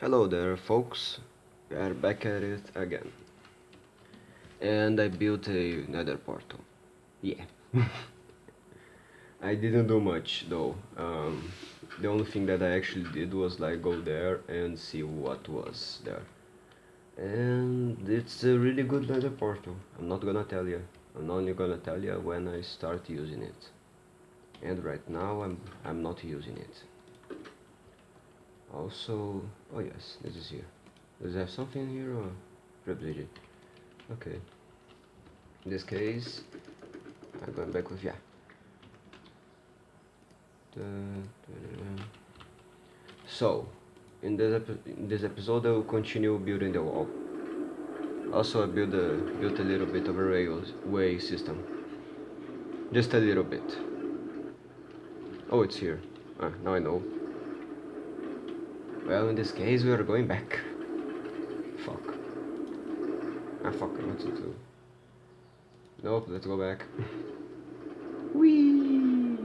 Hello there folks, we are back at it again. And I built a nether portal. Yeah. I didn't do much though. Um, the only thing that I actually did was like go there and see what was there. And it's a really good nether portal. I'm not gonna tell you. I'm only gonna tell you when I start using it. And right now I'm I'm not using it also oh yes this is here. Does it have something here or privilege okay. In this case I'm going back with yeah. So in this, in this episode I will continue building the wall. Also I build a, built a little bit of a railway system. Just a little bit. Oh it's here. Ah, now I know well, in this case, we are going back. Fuck. Ah, fuck, what to do? Nope, let's go back. Whee!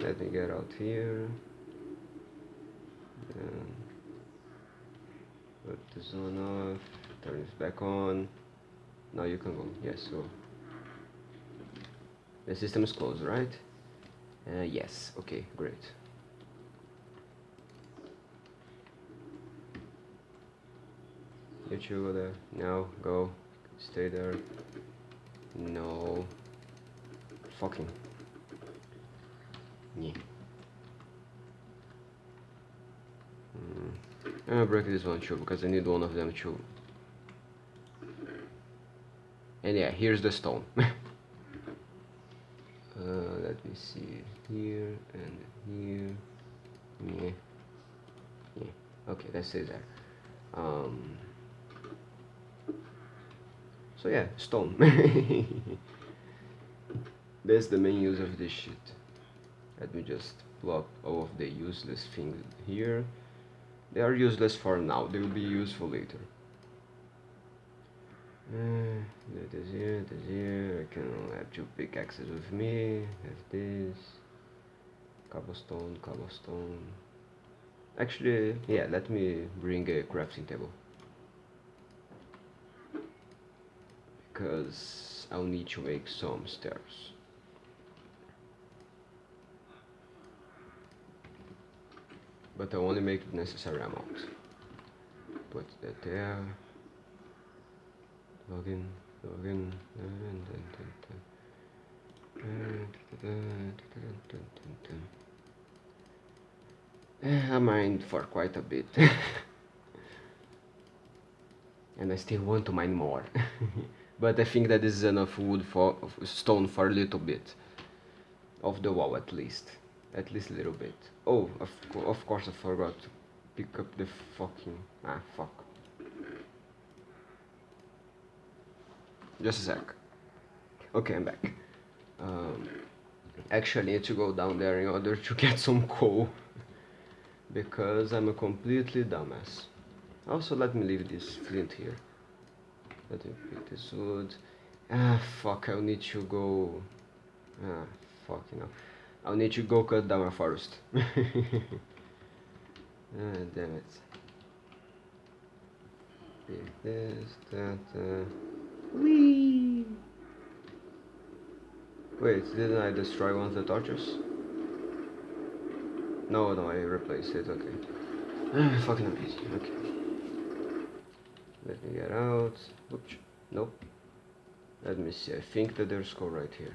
Let me get out here. Then put this on off. Turn this back on. Now you can go. Yes, so The system is closed, right? Uh, yes. Okay, great. You two go there. No, go. Stay there. No. Fucking. Yeah. Mm. I'm gonna break this one too because I need one of them too. And yeah, here's the stone. uh, let me see here and here. Yeah. Yeah. Okay, let's say that. Um, so yeah, stone. That's the main use of this shit. Let me just plop all of the useless things here. They are useless for now, they will be useful later. Uh, that is here, that is here. I can have two pickaxes with me. Have this. Cobblestone, cobblestone. Actually, yeah, let me bring a crafting table. Because I'll need to make some stairs. But I only make the necessary amount. Put that there. Log in, log in, eh, I mined for quite a bit. and I still want to mine more. but I think that is enough wood for stone for a little bit of the wall at least. At least a little bit. Oh of, co of course I forgot to pick up the fucking ah fuck. Just a sec. Okay I'm back. Um, actually I need to go down there in order to get some coal. Because I'm a completely dumbass. Also let me leave this flint here let me pick this wood. Ah, fuck, I'll need to go... Ah, fuck, you know. I'll need to go cut down a forest. ah, damn it. Pick this, that, uh... Whee! Wait, didn't I destroy one of the torches? No, no, I replaced it, okay. Ah, fucking amazing, okay. Let me get out. Oops. Nope. Let me see. I think that there's coal right here.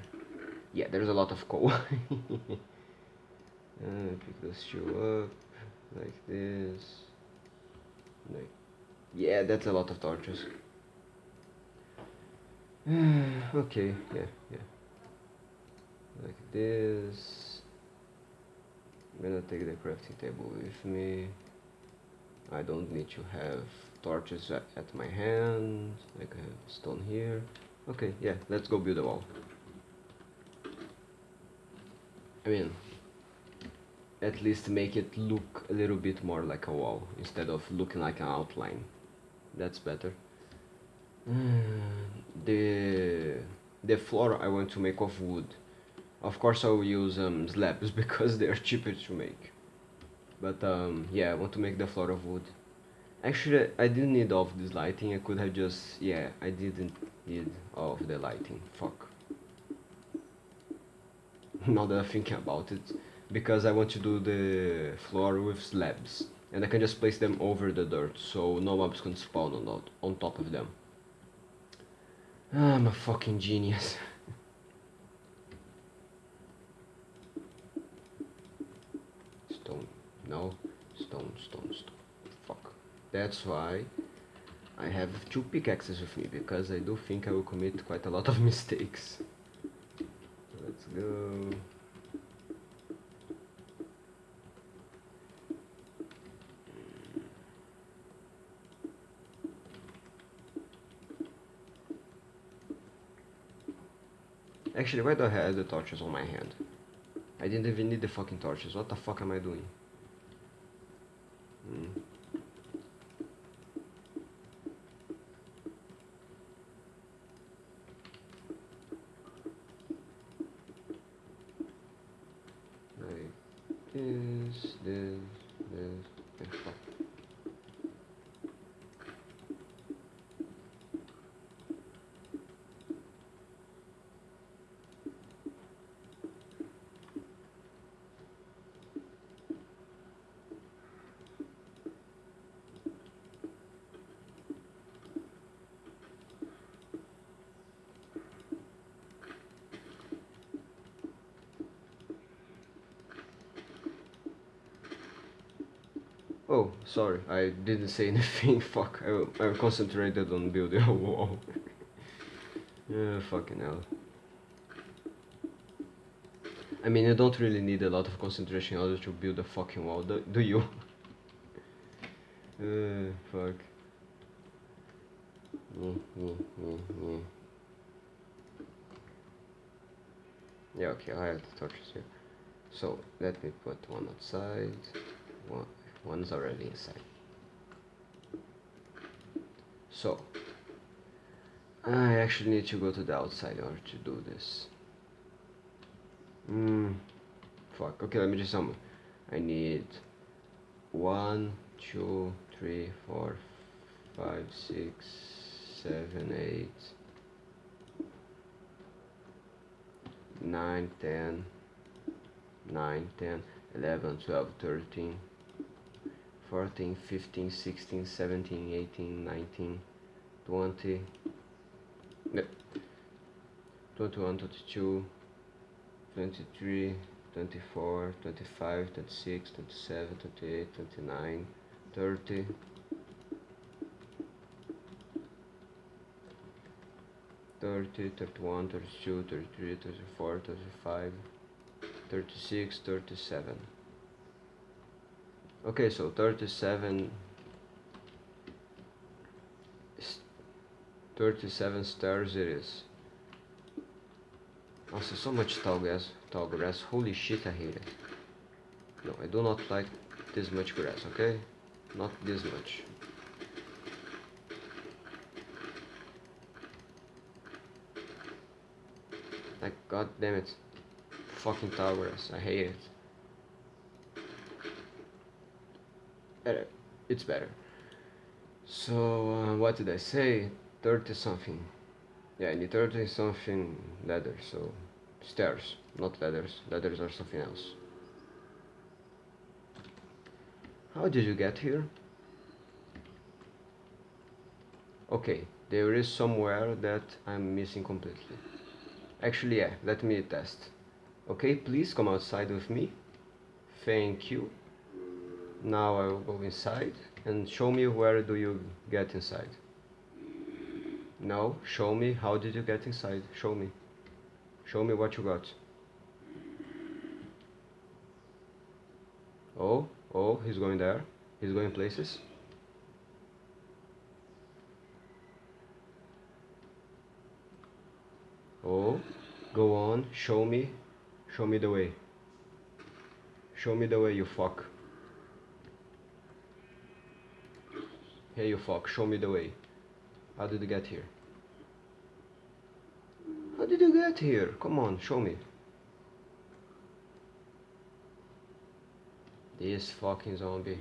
Yeah, there's a lot of coal. uh, pick this shoe up like this. Like, yeah, that's a lot of torches. okay, yeah, yeah. Like this. I'm gonna take the crafting table with me. I don't need to have torches at, my hand like have stone here. Okay yeah let's go build a wall. I mean at least make it look a little bit more like a wall instead of looking like an outline. That's better. The the floor I want to make of wood. Of course I will use um, slabs because they are cheaper to make. But um, yeah, I want to make the floor of wood. Actually, I didn't need all of this lighting. I could have just yeah, I didn't need all of the lighting. Fuck. now that I'm thinking about it, because I want to do the floor with slabs, and I can just place them over the dirt, so no mobs can spawn on on top of them. Ah, I'm a fucking genius. stone, no, stone, stone, stone. That's why I have two pickaxes with me because I do think I will commit quite a lot of mistakes. Let's go. Actually, why do I have the torches on my hand? I didn't even need the fucking torches. What the fuck am I doing? Hmm. Like this, this, this, fuck. Oh, sorry, I didn't say anything, fuck, I, I concentrated on building a wall. yeah, fucking hell. I mean, you don't really need a lot of concentration in order to build a fucking wall, do, do you? uh, fuck. Mm, mm, mm. Yeah, okay, I have the torches here. So, let me put one outside, one's already inside. So, I actually need to go to the outside in order to do this. Hmm, fuck, okay, let me just sum. I need one, two, three, four, five, six, seven, eight, nine, ten, nine, ten, eleven, twelve, thirteen. 14, 15, 16, 17, 18, 19, 20, 21, 22, 23, 24, 25, 26, 27, 28, 29, 30, 30, 31, 32, 33, 34, 35, 36, 37. Okay, so 37 37 stars it is. Also, so much tall grass, tall grass. Holy shit, I hate it. No, I do not like this much grass, okay? Not this much. Like, god damn it. Fucking tall grass. I hate it. Better. It's better. So, uh, what did I say? 30 something. Yeah, I need 30 something ladders, so stairs, not ladders. Ladders are something else. How did you get here? Okay, there is somewhere that I'm missing completely. Actually, yeah, let me test. Okay, please come outside with me. Thank you. Now I will go inside and show me where do you get inside. No, show me how did you get inside. Show me. Show me what you got. Oh, oh, he's going there. He's going places. Oh, go on, show me. Show me the way. Show me the way, you fuck. Hey you fuck, show me the way. How did you get here? How did you get here? Come on, show me. This fucking zombie.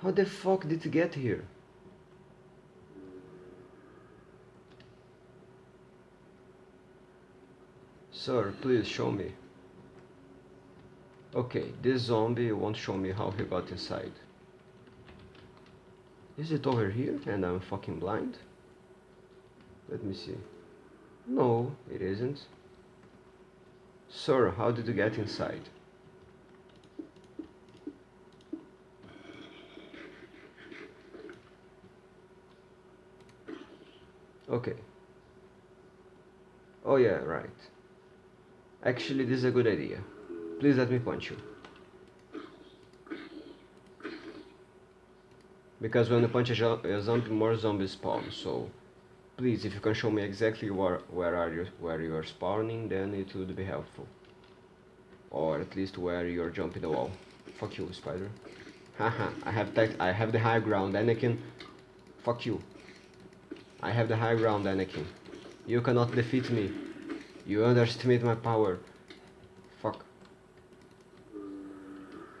How the fuck did you get here? Sir, please show me. Okay, this zombie won't show me how he got inside. Is it over here and I'm fucking blind? Let me see. No, it isn't. Sir, how did you get inside? Okay. Oh yeah, right. Actually, this is a good idea. Please let me punch you. Because when you punch a, a zombie, more zombies spawn, so please, if you can show me exactly where, where are you, where you are spawning, then it would be helpful. Or at least where you're jumping the wall. Fuck you, spider. Haha, I have I have the high ground, Anakin. Fuck you. I have the high ground, Anakin. You cannot defeat me. You underestimate my power. Fuck.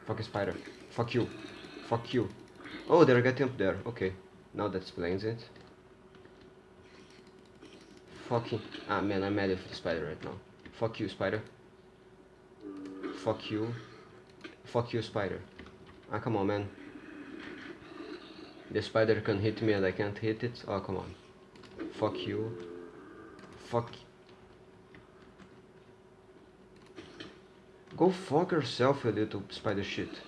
Fuck a spider. Fuck you. Fuck you. Oh, they're getting up there. Okay. Now that explains it. Fucking... Ah, man, I'm mad with the spider right now. Fuck you, spider. Fuck you. Fuck you, spider. Ah, come on, man. The spider can hit me and I can't hit it? Oh, come on. Fuck you. Fuck. Go fuck yourself, you little spider shit.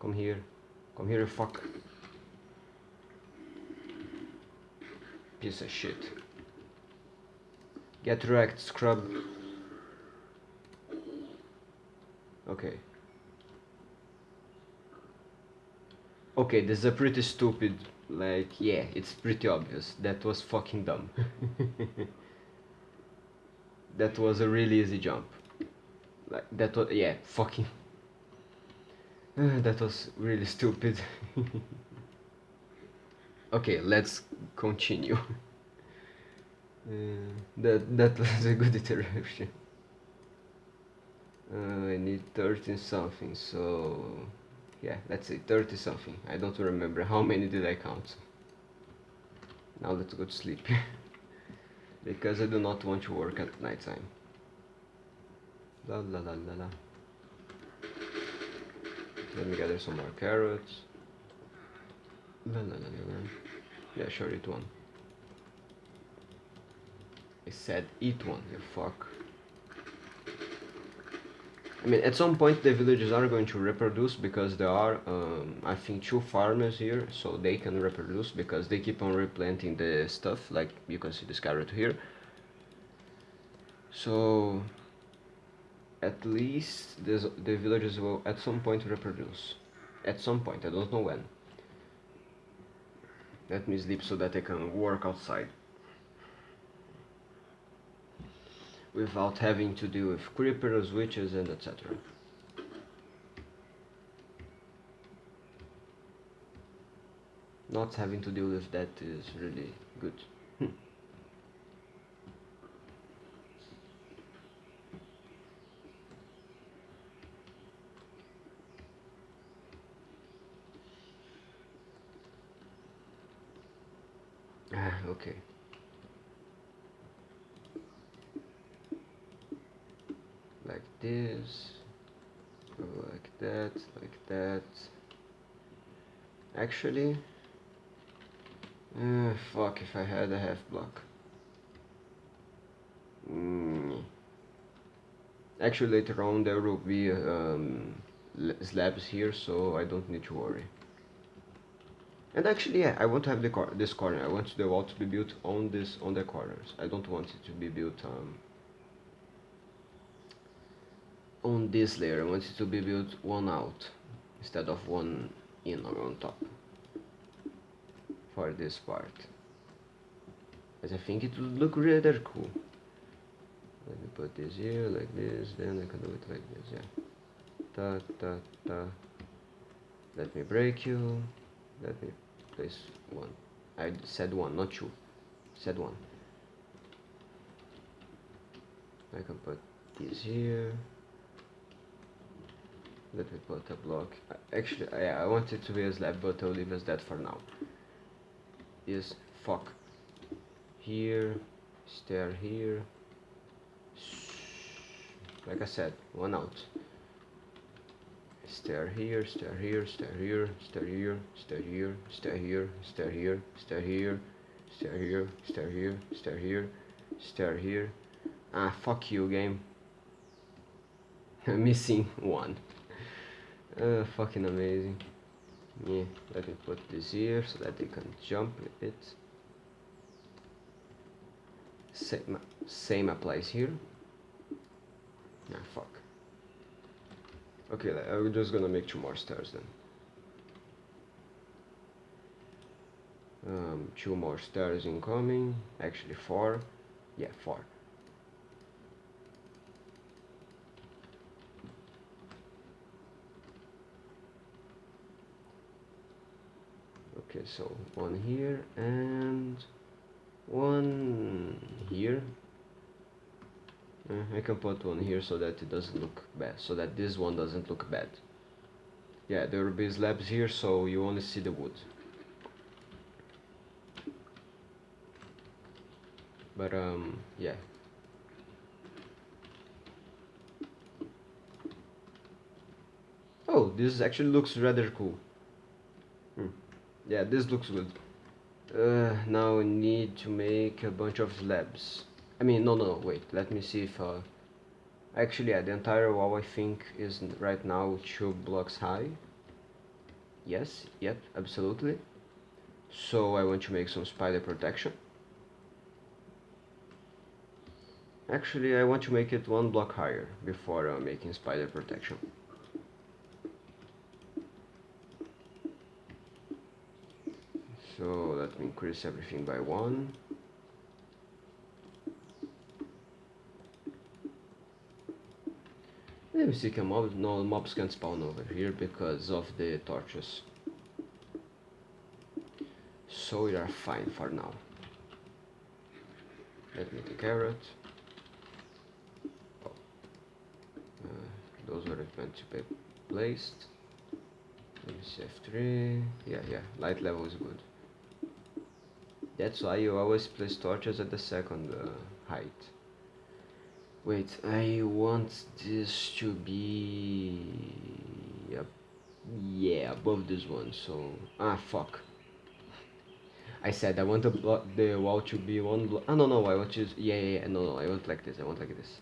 Come here. Come here, you fuck. Piece of shit. Get wrecked, scrub. Okay. Okay, this is a pretty stupid, like, yeah, it's pretty obvious. That was fucking dumb. that was a really easy jump. Like, that was, yeah, fucking. that was really stupid. okay, let's continue. Uh, that that was a good iteration. Uh, I need 13 something, so yeah, let's say 30 something. I don't remember how many did I count. Now let's go to sleep. because I do not want to work at night time. La la la la la. Let me gather some more carrots. La la la la la. Yeah, sure, eat one. I said eat one, you fuck. I mean, at some point the villages are going to reproduce because there are, um, I think, two farmers here, so they can reproduce because they keep on replanting the stuff, like you can see this carrot here. So, at least this, the villagers will at some point reproduce. At some point, I don't know when. Let me sleep so that I can work outside. without having to deal with creepers, witches and etc. Not having to deal with that is really good. Hmm. Ah, Like this. Like that. Like that. Actually uh, fuck if I had a half block. Mm. actually later on there will be um, slabs here so I don't need to worry and actually yeah I want to have the cor this corner. I want the wall to be built on this on the corners. I don't want it to be built um, on this layer. I want it to be built one out instead of one in or on top for this part. As I think it would look rather cool. Let me put this here like this then I can do it like this yeah. Ta ta ta. Let me break you. Let me place one. I said one not two said one. I can put this here. Let me put a block. Actually yeah, I want it to be a slab but I'll leave as that for now. Is fuck here stair here. Like I said one out stair here stair here stair here stair here stair here stair here stair here stair here stair here stair here stair here stair here ah fuck you game missing one uh, fucking amazing yeah let me put this here so that they can jump it same same applies here ah fuck okay I'm just gonna make two more stairs then. Um, two more stairs incoming. Actually four. Yeah four. Okay so one here and one here I can put one here so that it doesn't look bad so that this one doesn't look bad. Yeah there will be slabs here so you only see the wood. But um yeah. Oh this actually looks rather cool. Hmm. yeah this looks good. Uh, now we need to make a bunch of slabs I mean no no wait let me see if uh, actually yeah the entire wall I think is right now two blocks high. Yes yep absolutely. So I want to make some spider protection. Actually I want to make it one block higher before uh, making spider protection. So let me increase everything by one me see can mobs no mobs can spawn over here because of the torches. So we are fine for now. Let me take carrot oh. uh, those were meant to be placed. Let me see F3 yeah yeah light level is good. That's why you always place torches at the second uh, height. Wait, I want this to be... Uh, yeah, above this one, so... Ah, fuck. I said I want the, the wall to be one block... Ah, no, no, I want to... Yeah, yeah, yeah, no, no, I want like this, I want like this.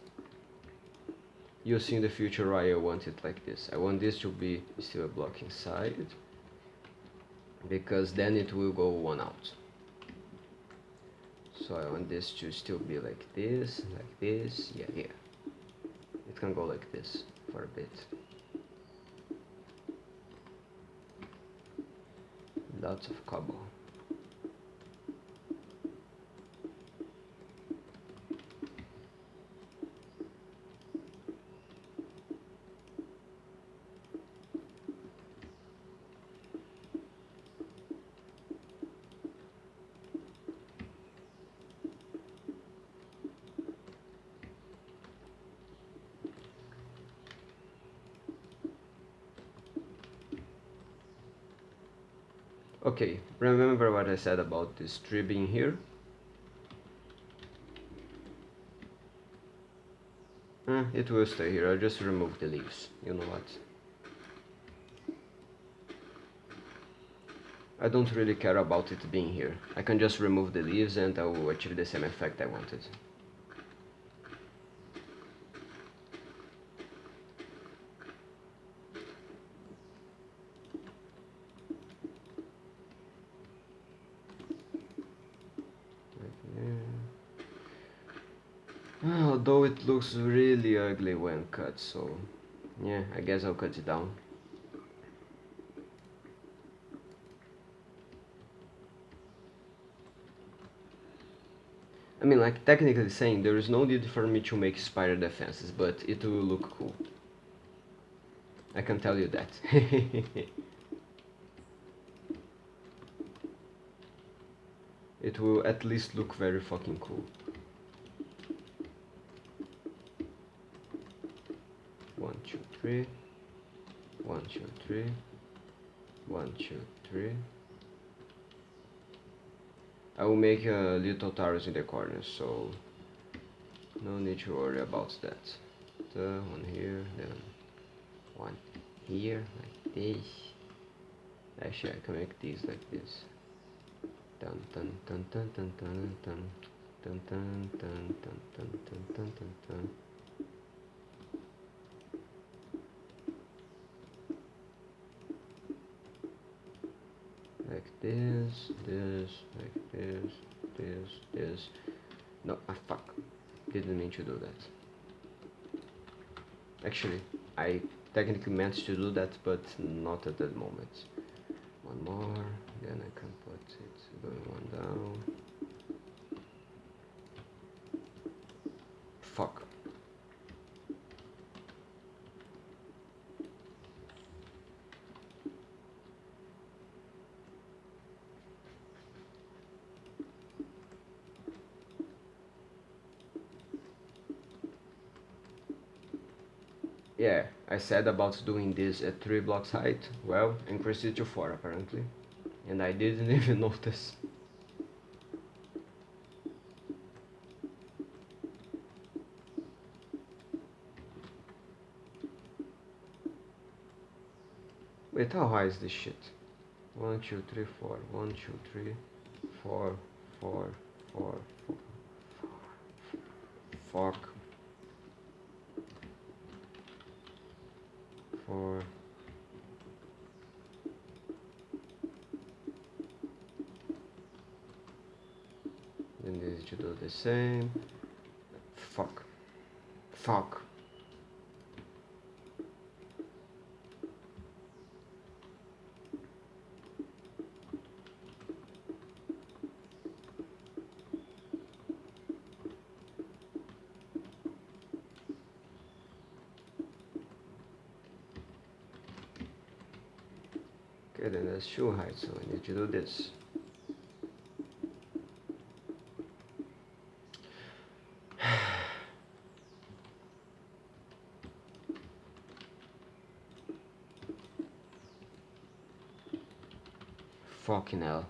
You'll see in the future why I want it like this. I want this to be still a block inside. Because then it will go one out so I want this to still be like this like this yeah yeah it can go like this for a bit. Lots of cobble Okay, remember what I said about this tree being here? Eh, it will stay here, I'll just remove the leaves, you know what? I don't really care about it being here. I can just remove the leaves and I will achieve the same effect I wanted. although looks really ugly when cut so yeah I guess I'll cut it down. I mean like technically saying there is no need for me to make spider defenses but it will look cool. I can tell you that. It will at least look very fucking cool one, two, three, one, two, three, one, two, three. I will make a little towers in the corners, so no need to worry about that. The one here, then one here, like this. Actually, I can make these like this. Dun dun dun dun dun dun dun dun dun dun dun dun dun dun dun dun. Like this, this, like this, this, this. No, ah fuck. Didn't mean to do that. Actually, I technically meant to do that, but not at that moment. One more, then I can put it going one down. Fuck. Yeah, I said about doing this at 3 blocks height, well, increase it to 4 apparently. And I didn't even notice. Wait, how high is this shit? 1, 2, 3, 4, 1, 2, 3, 4, 4, 4, 4, fuck. Four. Then these should do the same. Fuck. Fuck. Okay, then that's shoe height, so I need to do this. Fucking hell.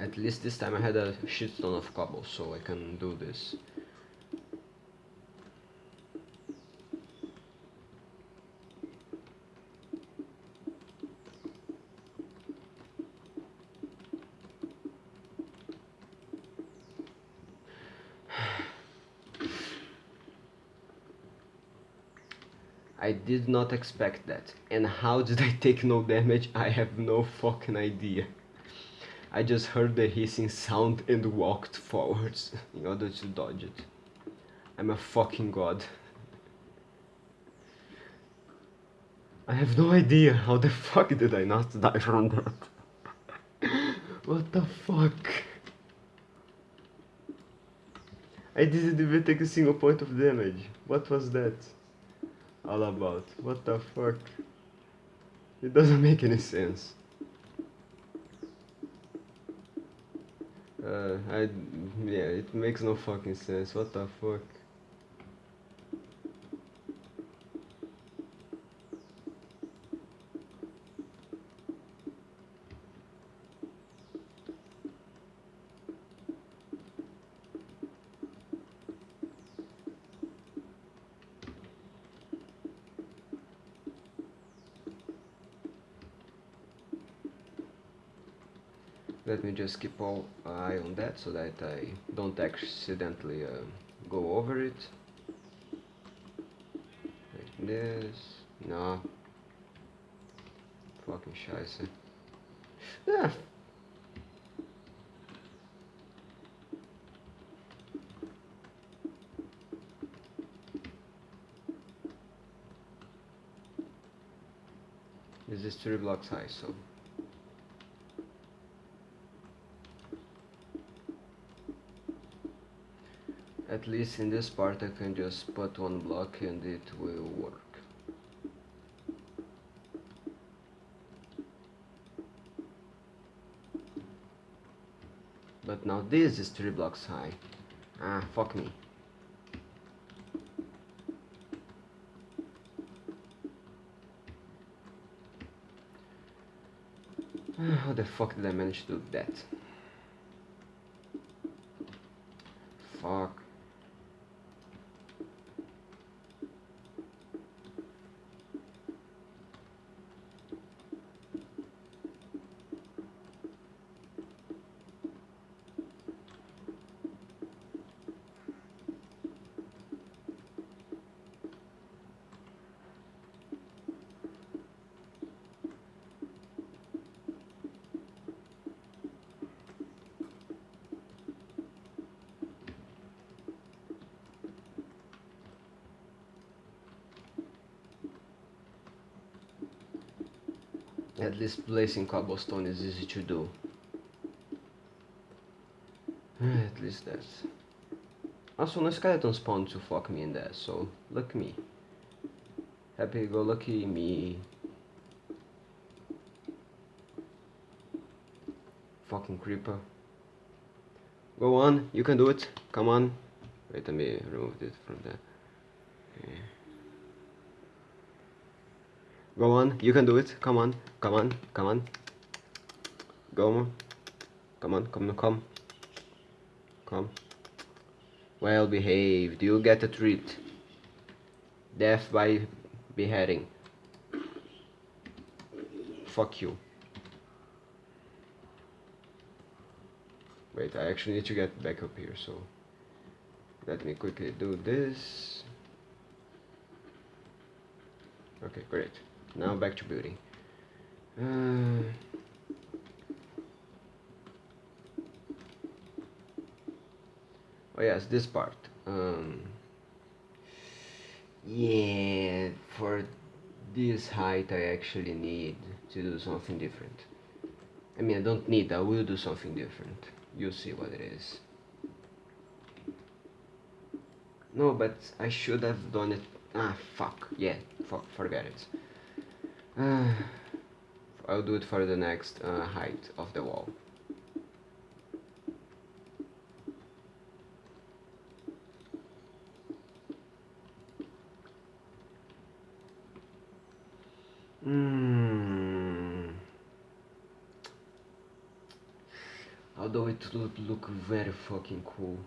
At least this time I had a shit ton of cobble, so I can do this. I did not expect that. And how did I take no damage? I have no fucking idea. I just heard the hissing sound and walked forwards in order to dodge it. I'm a fucking god. I have no idea how the fuck did I not die from that. what the fuck? I didn't even take a single point of damage. What was that? All about? What the fuck? It doesn't make any sense. Uh, I, yeah, it makes no fucking sense. What the fuck? Let me just keep all eye on that so that I don't accidentally uh, go over it. Like this. No. Fucking scheiße. Yeah. This is three blocks high, so at least in this part I can just put one block and it will work. But now this is three blocks high. Ah, fuck me. How the fuck did I manage to do that? Fuck. Least placing cobblestone is easy to do. Eh, at least that's... Also, no skeleton spawned to fuck me in there, so look me. Happy go lucky me. Fucking creeper. Go on, you can do it. Come on. Wait, let me remove it from there. Okay. Go on, you can do it. Come on, come on, come on. Go on. Come on, come, on, come. Come. Well behaved. You get a treat. Death by beheading. Fuck you. Wait, I actually need to get back up here, so let me quickly do this. Okay, great. Now back to building. Uh, oh yes, this part. Um, yeah, for this height I actually need to do something different. I mean, I don't need, I will do something different. You'll see what it is. No, but I should have done it. Ah, fuck. Yeah, fuck, forget it. I'll do it for the next uh, height of the wall. Hmm. Although it would look very fucking cool.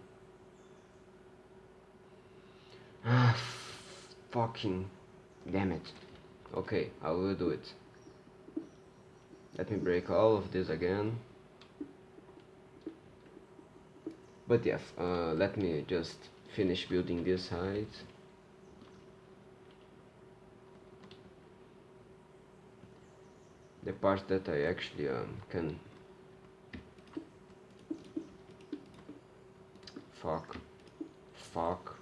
Ah, fucking damn it. Okay, I will do it. Let me break all of this again. But yeah, uh, let me just finish building this side. The part that I actually um, can... Fuck. Fuck.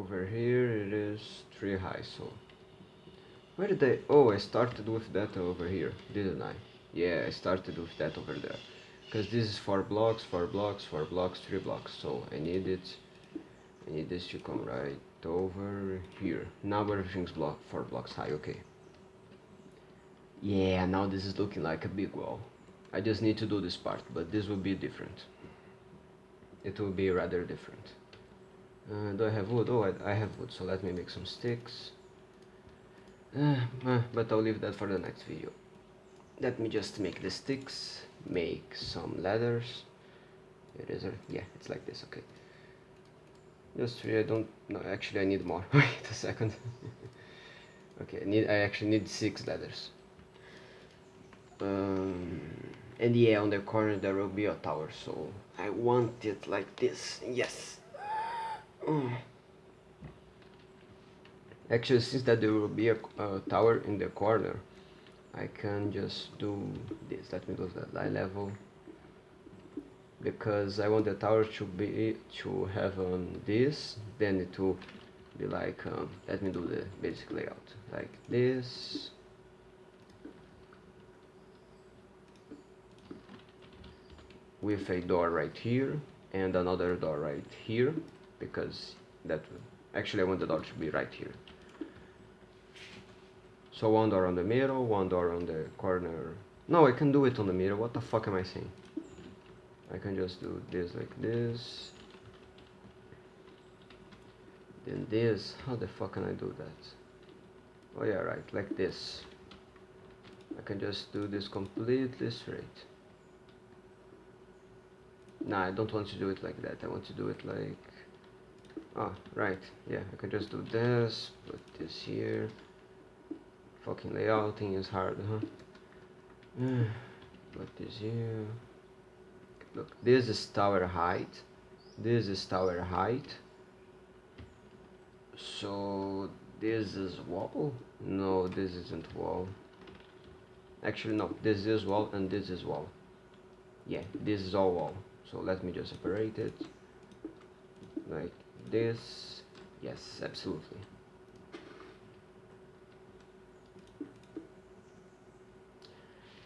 over here it is high so where did I oh I started with that over here didn't I? Yeah I started with that over there. Because this is four blocks four blocks four blocks three blocks. So I need it. I need this to come right over here. Now everything's block four blocks high okay. Yeah now this is looking like a big wall. I just need to do this part but this will be different. It will be rather different uh, do I have wood? Oh, I, I, have wood, so let me make some sticks. Uh, uh, but I'll leave that for the next video. Let me just make the sticks, make some ladders. It is, yeah, it's like this, okay. Just three, I don't, no, actually I need more. Wait a second. okay, I need, I actually need six ladders. Um, and yeah, on the corner there will be a tower, so I want it like this, yes. Actually, since that there will be a, a, tower in the corner, I can just do this. Let me to that eye level. because I want the tower to be to have on this then it will be like um, let me do the basic layout like this with a door right here and another door right here because that actually I want the door to be right here. So one door on the middle one door on the corner. No I can do it on the middle. What the fuck am I saying? I can just do this like this. Then this. How the fuck can I do that? Oh yeah right like this. I can just do this completely straight Nah, I don't want to do it like that. I want to do it like... Oh, right. Yeah, I can just do this, put this here. Fucking layouting is hard, huh? Eh, put this here. Look, this is tower height. This is tower height. So, this is wall? No, this isn't wall. Actually, no. This is wall and this is wall. Yeah, this is all wall so let me just separate it like this yes absolutely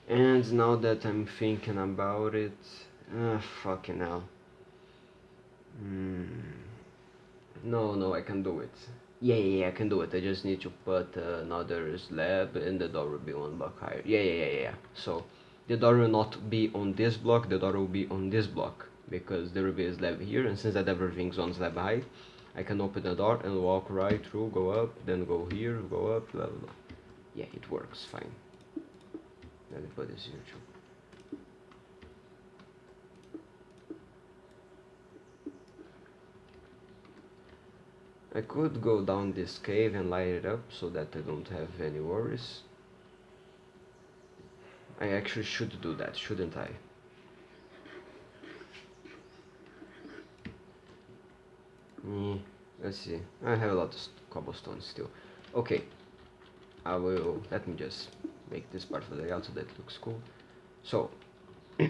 and now that I'm thinking about it ah fucking hell mm. no no I can do it yeah, yeah, yeah, I can do it. I just need to put uh, another slab and the door will be one block higher. Yeah, yeah, yeah, yeah. So the door will not be on this block, the door will be on this block because will be a slab here and since that everything's on slab height I can open the door and walk right through, go up, then go here, go up, blah blah blah. Yeah, it works fine. Let me put this here too. I could go down this cave and light it up so that I don't have any worries. I actually should do that, shouldn't I? Mm, let's see. I have a lot of cobblestone still. Okay. I will... Let me just make this part of the layout so that looks cool. So...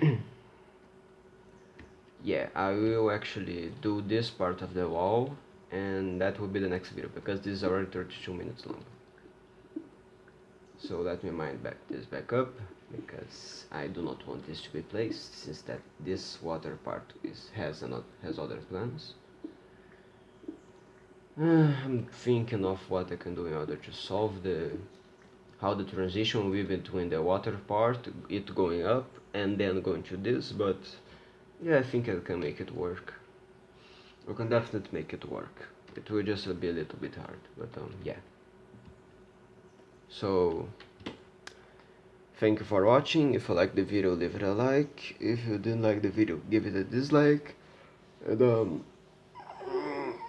yeah, I will actually do this part of the wall and that will be the next video because this is already 32 minutes long so let me mind back this back up because I do not want this to be placed since that this water part is has another has other plans I'm thinking of what I can do in order to solve the how the transition will be between the water part it going up and then going to this but yeah I think I can make it work. I can definitely make it work. It will just be a little bit hard but um, yeah. So thank you for watching. If you like the video leave it a like. If you didn't like the video give it a dislike. And um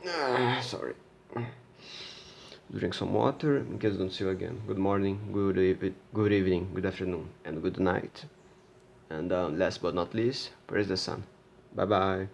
ah, sorry. Drink some water in case don't see you again. Good morning good evening good evening good afternoon and good night. And um, last but not least praise the sun. Bye bye